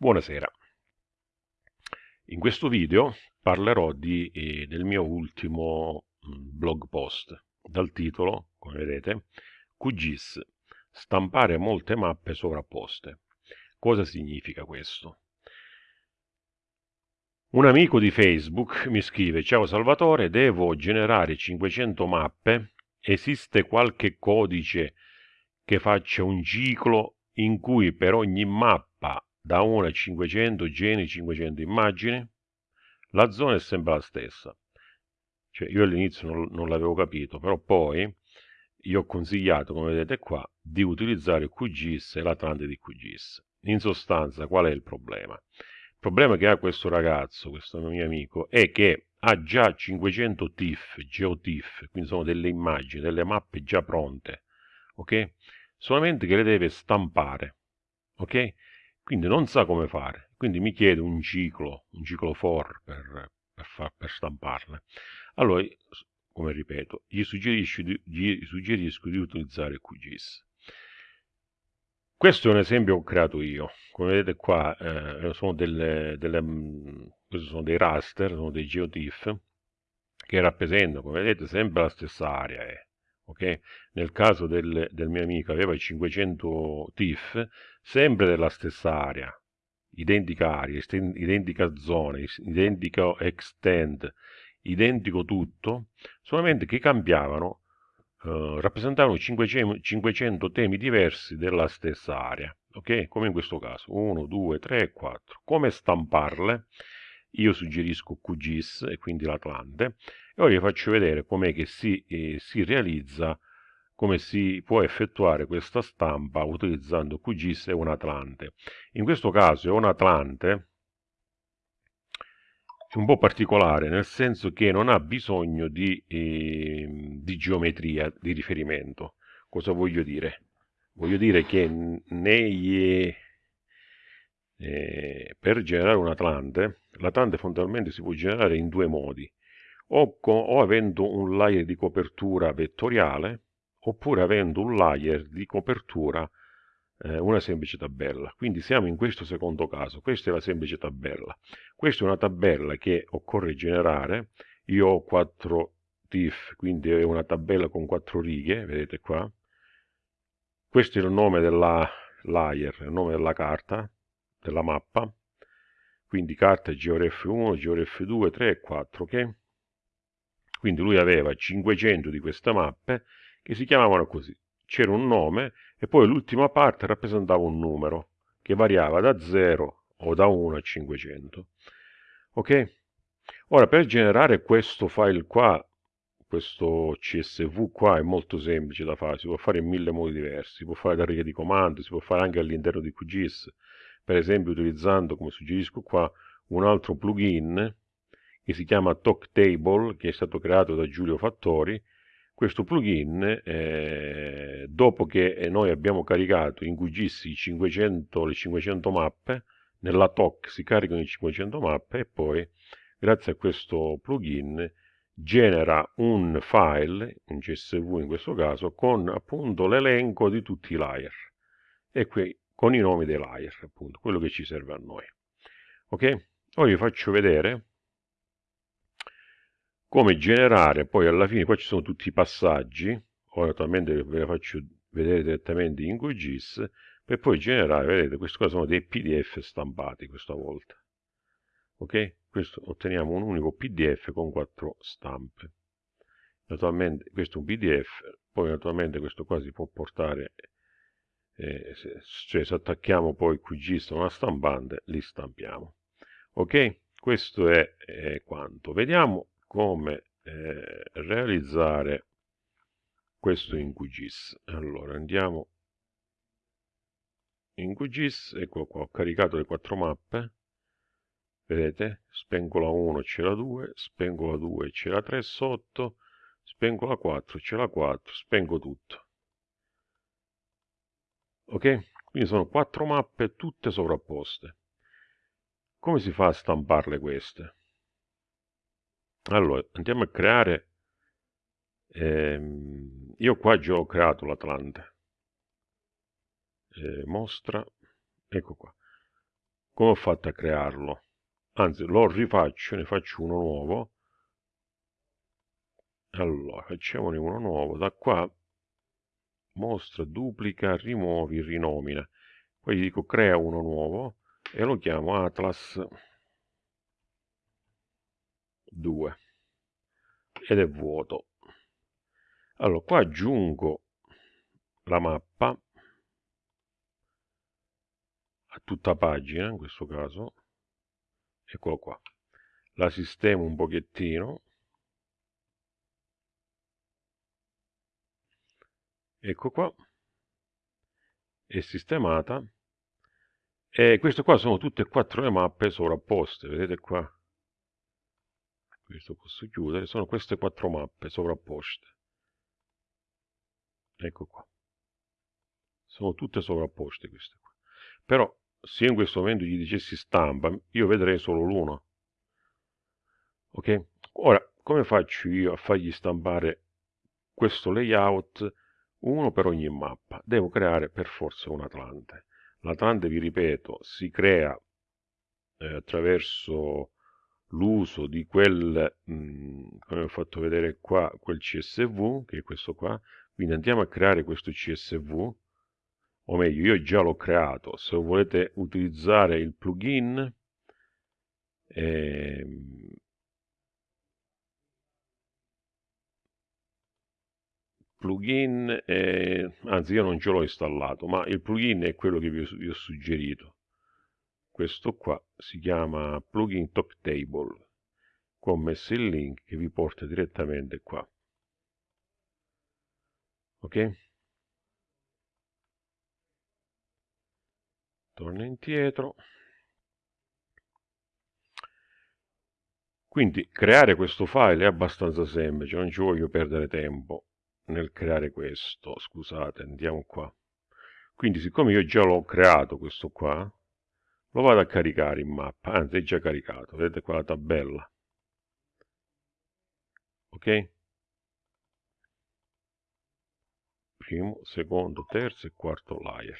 Buonasera. In questo video parlerò di, eh, del mio ultimo mm, blog post dal titolo, come vedete, QGIS, stampare molte mappe sovrapposte. Cosa significa questo? Un amico di Facebook mi scrive Ciao Salvatore, devo generare 500 mappe, esiste qualche codice che faccia un ciclo in cui per ogni mappa da 1 a 500 geni, 500 immagini, la zona è sempre la stessa. Cioè, io all'inizio non, non l'avevo capito, però poi gli ho consigliato, come vedete qua, di utilizzare QGIS e l'Atlante di QGIS. In sostanza, qual è il problema? Il problema che ha questo ragazzo, questo mio amico, è che ha già 500 TIFF, GeoTIFF, quindi sono delle immagini, delle mappe già pronte, ok? Solamente che le deve stampare, ok? Quindi non sa come fare, quindi mi chiede un ciclo, un ciclo for per, per, far, per stamparle. Allora, come ripeto, gli suggerisco di, gli suggerisco di utilizzare QGIS. Questo è un esempio che ho creato io. Come vedete qua, eh, sono delle, delle, mm, sono dei raster, sono dei geotiff, che rappresentano, come vedete, sempre la stessa area. Eh ok? Nel caso del, del mio amico aveva 500 TIF, sempre della stessa area, identica area, identica zona, identico extend, identico tutto, solamente che cambiavano, eh, rappresentavano 500, 500 temi diversi della stessa area, ok? Come in questo caso, 1, 2, 3, 4. Come stamparle? Io suggerisco QGIS e quindi l'Atlante e ora vi faccio vedere com'è che si, eh, si realizza come si può effettuare questa stampa utilizzando QGIS e un Atlante. In questo caso è un Atlante un po' particolare, nel senso che non ha bisogno di, eh, di geometria di riferimento. Cosa voglio dire? Voglio dire che nei, eh, per generare un Atlante, l'Atlante fondamentalmente si può generare in due modi, o, o avendo un layer di copertura vettoriale, oppure avendo un layer di copertura eh, una semplice tabella. Quindi siamo in questo secondo caso, questa è la semplice tabella. Questa è una tabella che occorre generare, io ho 4 diff, quindi è una tabella con 4 righe, vedete qua. Questo è il nome della layer, il nome della carta, della mappa, quindi carta GeoRef1, GeoRef2, 3 e 4, ok? Quindi lui aveva 500 di queste mappe che si chiamavano così. C'era un nome e poi l'ultima parte rappresentava un numero che variava da 0 o da 1 a 500. Ok? Ora per generare questo file qua, questo CSV qua è molto semplice da fare, si può fare in mille modi diversi, si può fare da righe di comando, si può fare anche all'interno di QGIS, per esempio utilizzando, come suggerisco qua, un altro plugin che si chiama TalkTable, che è stato creato da Giulio Fattori. Questo plugin, eh, dopo che noi abbiamo caricato in QGIS 500, le 500 mappe, nella TOC si caricano le 500 mappe e poi, grazie a questo plugin, genera un file, un CSV in questo caso, con appunto l'elenco di tutti i layer. E qui con i nomi dei layer, appunto, quello che ci serve a noi. Ok? Ora vi faccio vedere come generare, poi alla fine qua ci sono tutti i passaggi, ora naturalmente ve li faccio vedere direttamente in QGIS, per poi generare, vedete, questi qua sono dei PDF stampati questa volta. Ok? Questo otteniamo un unico PDF con quattro stampe. Naturalmente questo è un PDF, poi naturalmente questo qua si può portare eh, se, cioè se attacchiamo poi QGIS a una stampante li stampiamo ok questo è, è quanto vediamo come eh, realizzare questo in QGIS allora andiamo in QGIS ecco qua ho caricato le quattro mappe vedete spengo la 1 c'è la 2 spengo la 2 c'è la 3 sotto spengo la 4 c'è la 4 spengo tutto ok? Quindi sono quattro mappe tutte sovrapposte. Come si fa a stamparle queste? Allora, andiamo a creare... Ehm, io qua già ho creato l'Atlante. Eh, mostra... Ecco qua. come ho fatto a crearlo? Anzi lo rifaccio ne faccio uno nuovo. Allora facciamone uno nuovo. Da qua mostra duplica rimuovi rinomina. Poi gli dico crea uno nuovo e lo chiamo atlas 2 ed è vuoto. Allora qua aggiungo la mappa a tutta pagina in questo caso eccolo qua. La sistemo un pochettino. Ecco qua. È sistemata. E queste qua sono tutte e quattro le mappe sovrapposte vedete qua questo posso chiudere. Sono queste quattro mappe sovrapposte. Ecco qua. Sono tutte sovrapposte queste qua. Però se in questo momento gli dicessi stampa io vedrei solo l'uno. Ok? Ora come faccio io a fargli stampare questo layout? Uno per ogni mappa. Devo creare per forza un atlante. L'atlante vi ripeto si crea eh, attraverso l'uso di quel mh, mm, come ho fatto vedere qua quel csv che è questo qua. Quindi andiamo a creare questo csv o meglio io già l'ho creato. Se volete utilizzare il plugin ehm, plugin eh, anzi io non ce l'ho installato ma il plugin è quello che vi ho, vi ho suggerito questo qua si chiama plugin top table qua ho messo il link che vi porta direttamente qua. Ok? Torna indietro. Quindi creare questo file è abbastanza semplice non ci voglio perdere tempo nel creare questo. Scusate andiamo qua. Quindi siccome io già l'ho creato questo qua lo vado a caricare in mappa anzi è già caricato vedete qua la tabella. Ok? Primo secondo terzo e quarto layer.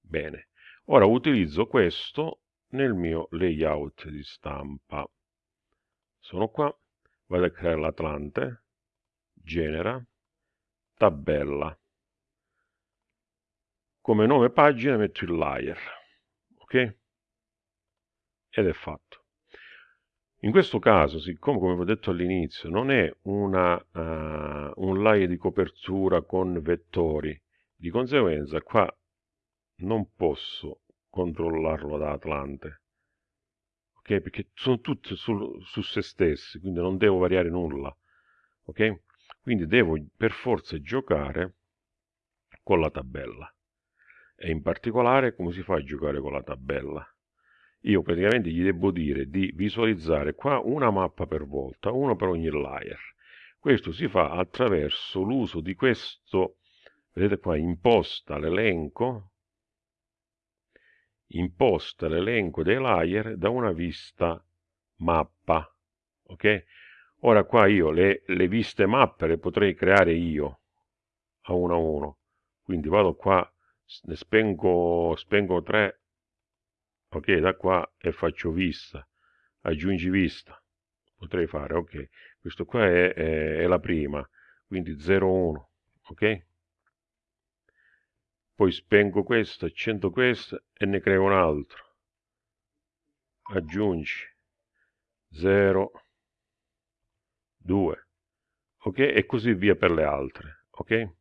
Bene. Ora utilizzo questo nel mio layout di stampa. Sono qua vado a creare l'atlante genera tabella. Come nome pagina metto il layer ok ed è fatto in questo caso siccome come ho detto all'inizio non è una, uh, un layer di copertura con vettori di conseguenza qua non posso controllarlo da Atlante ok perché sono tutte su, su se stessi quindi non devo variare nulla ok quindi devo per forza giocare con la tabella. E in particolare come si fa a giocare con la tabella? Io praticamente gli devo dire di visualizzare qua una mappa per volta, uno per ogni layer. Questo si fa attraverso l'uso di questo, vedete qua, imposta l'elenco, imposta l'elenco dei layer da una vista mappa, ok? Ora qua io le, le viste mappe le potrei creare io a uno a uno. Quindi vado qua, ne spengo, spengo 3, ok, da qua e faccio vista, aggiungi vista. Potrei fare, ok. Questo qua è, è, è la prima, quindi 0, 1, ok? Poi spengo questo, accendo questo e ne creo un altro. Aggiungi 0, 2 ok e così via per le altre ok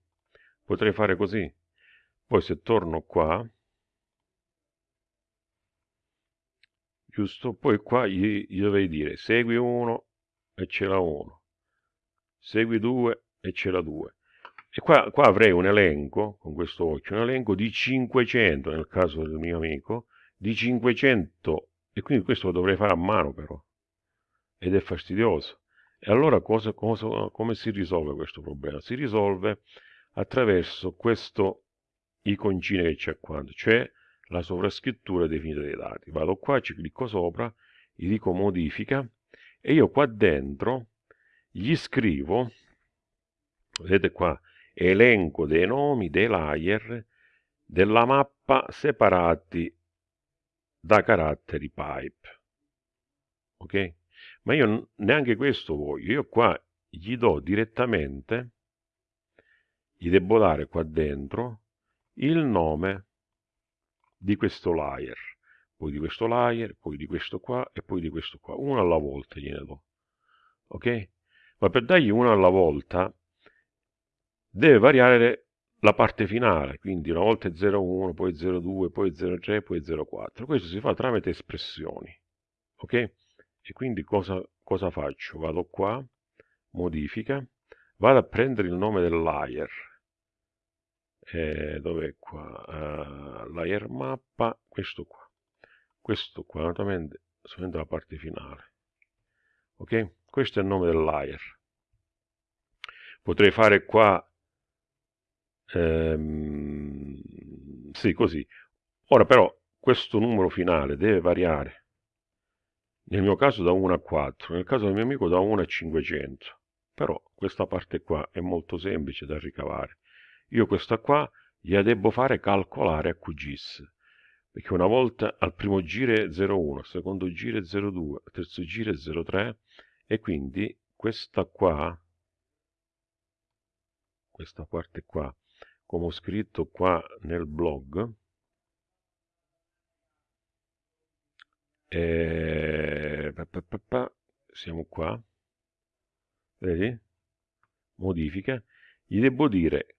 potrei fare così poi se torno qua giusto? Poi qua gli, gli dovrei dire segui 1 e c'è la 1 segui 2 e c'è la 2 e qua, qua avrei un elenco con questo occhio un elenco di 500 nel caso del mio amico di 500 e quindi questo lo dovrei fare a mano però. Ed è fastidioso. E allora cosa, cosa, come si risolve questo problema? Si risolve attraverso questo iconcino che c'è qua, cioè la sovrascrittura definita dei dati. Vado qua, ci clicco sopra, gli dico modifica e io qua dentro gli scrivo, vedete qua, elenco dei nomi dei layer della mappa separati da caratteri pipe. Ok? Ma io neanche questo voglio. Io qua gli do direttamente, gli devo dare qua dentro il nome di questo layer, poi di questo layer, poi di questo qua e poi di questo qua. Uno alla volta gliene do. Ok? Ma per dargli uno alla volta deve variare la parte finale, quindi una volta è 0,1, poi 0,2, poi 0,3, poi 0,4. Questo si fa tramite espressioni. Ok? E quindi cosa, cosa faccio? Vado qua, modifica, vado a prendere il nome del layer. Eh, dov'è qua? Uh, layer mappa, questo qua. Questo qua, naturalmente, solamente la parte finale. Ok? Questo è il nome del layer. Potrei fare qua Ehm, sì, così. Ora però questo numero finale deve variare. Nel mio caso da 1 a 4, nel caso del mio amico da 1 a 500. Però questa parte qua è molto semplice da ricavare. Io questa qua gliela devo fare calcolare a QGIS. Perché una volta al primo giro è 0,1, al secondo giro è 0,2, al terzo giro è 0,3 e quindi questa qua, questa parte qua, come ho scritto qua nel blog, e... siamo qua, vedi? Modifica, gli devo dire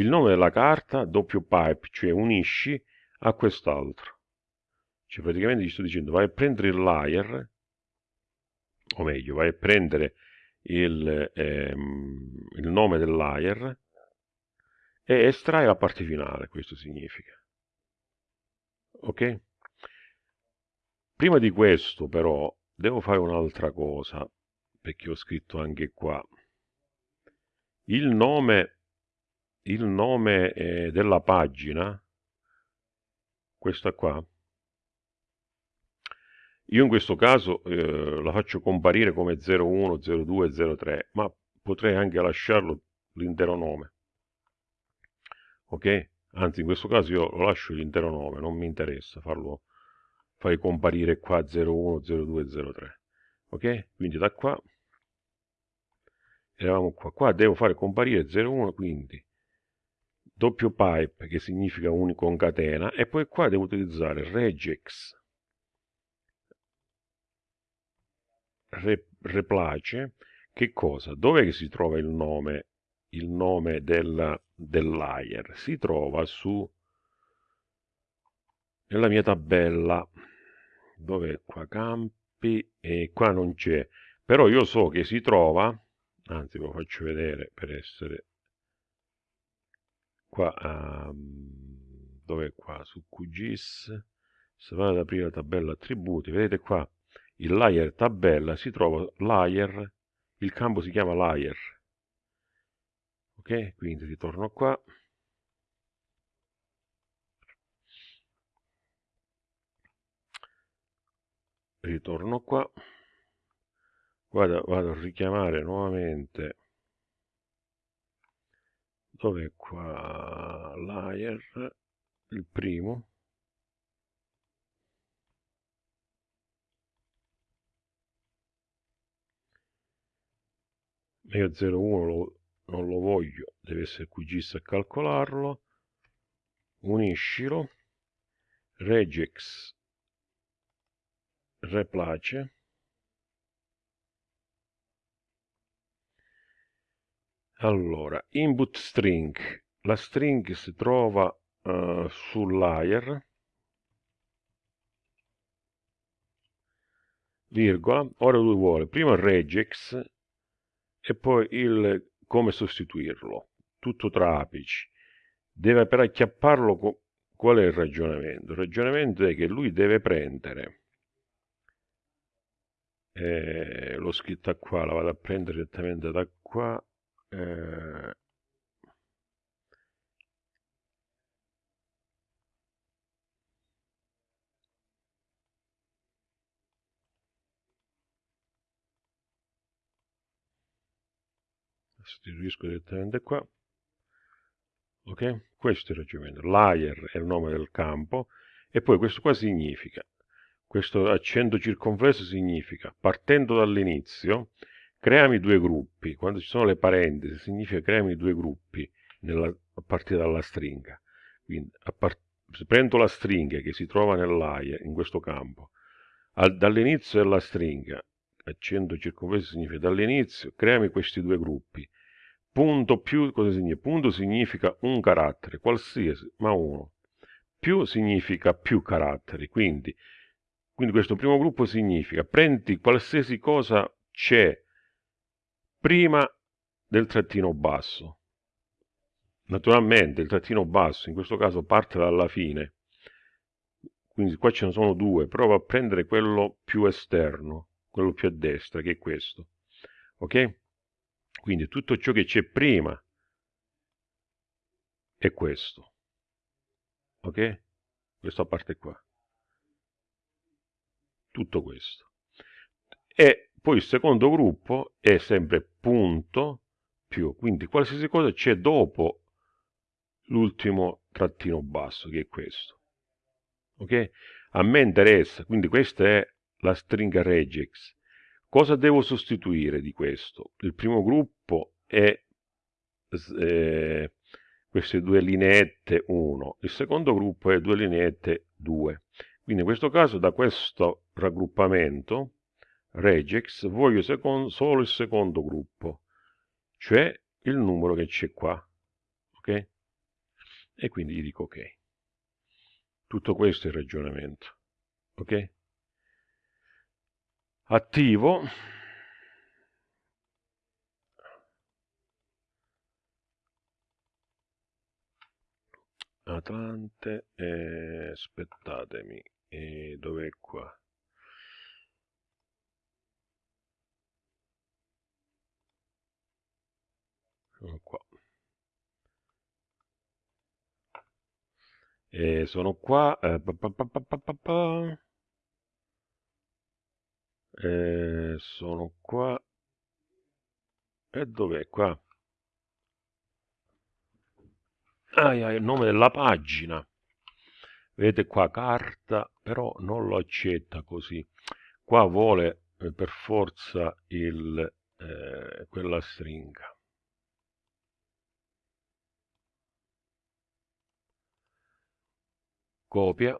il nome della carta doppio pipe, cioè unisci a quest'altro. Cioè praticamente gli sto dicendo vai a prendere il layer, o meglio, vai a prendere il, ehm, il nome del layer e estrae la parte finale, questo significa. Ok? Prima di questo però devo fare un'altra cosa, perché ho scritto anche qua. Il nome, il nome eh, della pagina, questa qua, io in questo caso eh, la faccio comparire come 01, 02, 03, ma potrei anche lasciarlo l'intero nome ok? Anzi, in questo caso io lo lascio l'intero nome, non mi interessa farlo, fai comparire qua 01, 02, 03, ok? Quindi da qua, eravamo qua, qua devo fare comparire 01, quindi doppio pipe che significa unico concatena e poi qua devo utilizzare regex. Replace che cosa? Dov'è che si trova il nome? Il nome del, del layer? Si trova su nella mia tabella. Dove qua campi e qua non c'è. Però io so che si trova anzi ve lo faccio vedere per essere qua um, dove qua? Su QGIS se vado ad aprire la tabella attributi. Vedete qua il layer tabella si trova layer il campo si chiama layer. Ok? Quindi ritorno qua. Ritorno qua. Vado, vado a richiamare nuovamente dove qua? Layer il primo. Io 01 lo non lo voglio deve essere QGIS a calcolarlo. Uniscilo. Regex. Replace allora input string la string si trova uh, sul layer virgola ora lui vuole prima regex e poi il come sostituirlo, tutto tra apici. Deve per acchiapparlo, qual è il ragionamento? Il ragionamento è che lui deve prendere, eh, l'ho scritta qua, la vado a prendere direttamente da qua, eh, sostituisco direttamente qua. Ok? Questo è il ragionamento. Layer è il nome del campo E poi questo qua significa, questo accento circonflesso significa, partendo dall'inizio, creami due gruppi. Quando ci sono le parentesi significa creami due gruppi nella, a partire dalla stringa. Quindi part, prendo la stringa che si trova nell'aia, in questo campo, al, dall'inizio della stringa, accento circonflesso significa dall'inizio, creami questi due gruppi. Punto più, cosa significa? Punto significa un carattere, qualsiasi, ma uno. Più significa più caratteri, quindi, quindi questo primo gruppo significa prendi qualsiasi cosa c'è prima del trattino basso. Naturalmente il trattino basso in questo caso parte dalla fine, quindi qua ce ne sono due, prova a prendere quello più esterno, quello più a destra, che è questo. Ok? Quindi tutto ciò che c'è prima è questo ok? Questa parte qua. Tutto questo. Poi il secondo gruppo è sempre punto più, quindi qualsiasi cosa c'è dopo l'ultimo trattino basso, che è questo. Ok? A me interessa, quindi questa è la stringa regex. Cosa devo sostituire di questo? Il primo gruppo è eh, queste due lineette 1, il secondo gruppo è due lineette 2. Quindi in questo caso da questo raggruppamento regex voglio solo il secondo gruppo, cioè il numero che c'è qua. Ok? E quindi gli dico ok. Tutto questo è il ragionamento. Ok? Attivo Atlante, eh, aspettatemi, eh, dov'è qua? Qua. Eh, sono qua. Eh, pa, pa, pa, eh, sono qua. E dov'è qua? ah, il nome della pagina vedete qua carta però non lo accetta così qua vuole eh, per forza il, eh, quella stringa copia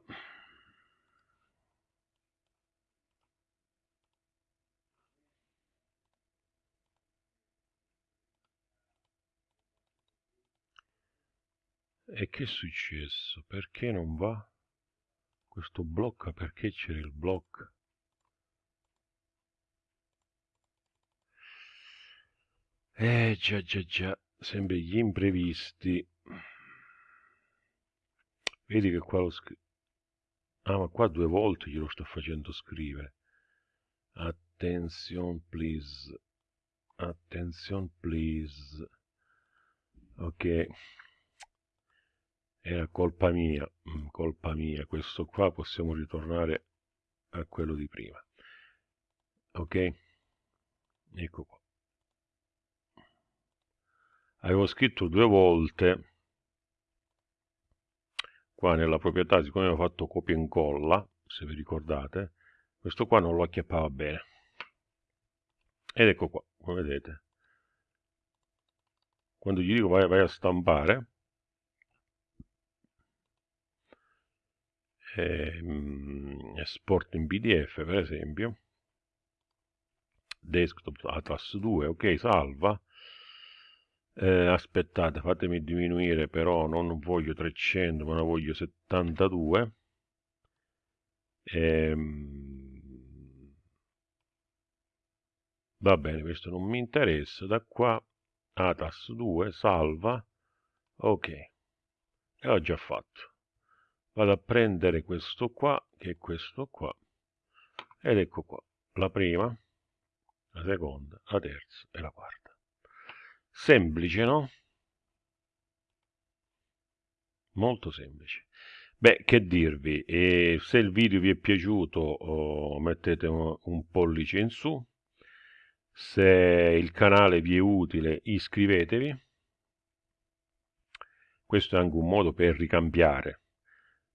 E che è successo? Perché non va? Questo blocca, perché c'era il blocco? Eh già già già, sempre gli imprevisti. Vedi che qua lo scrivo. Ah, ma qua due volte glielo sto facendo scrivere. Attention please. Attention please. Ok era colpa mia, mm, colpa mia, questo qua possiamo ritornare a quello di prima. Ok? Ecco qua. Avevo scritto due volte qua nella proprietà, siccome avevo fatto copia e incolla, se vi ricordate, questo qua non lo acchiappava bene. Ed ecco qua, come vedete. Quando gli dico vai, vai a stampare, eh, esport in pdf per esempio desktop atlas 2 ok salva eh, aspettate fatemi diminuire però non voglio 300 ma ne voglio 72 ehm, va bene questo non mi interessa. Da qua atas 2 salva. Ok l'ho già fatto. Vado a prendere questo qua che è questo qua. Ed ecco qua la prima la seconda la terza e la quarta semplice no? Molto semplice. Beh che dirvi? E se il video vi è piaciuto oh, mettete un, un pollice in su. Se il canale vi è utile iscrivetevi. Questo è anche un modo per ricambiare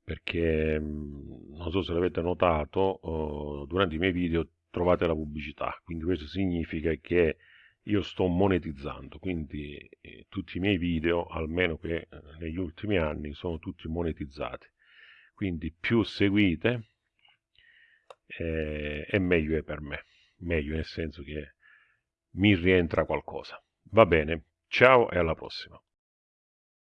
perché non so se l'avete notato, uh, durante i miei video trovate la pubblicità, quindi questo significa che io sto monetizzando, quindi eh, tutti i miei video, almeno che eh, negli ultimi anni, sono tutti monetizzati. Quindi più seguite eh, e meglio è per me, meglio nel senso che mi rientra qualcosa. Va bene, ciao e alla prossima.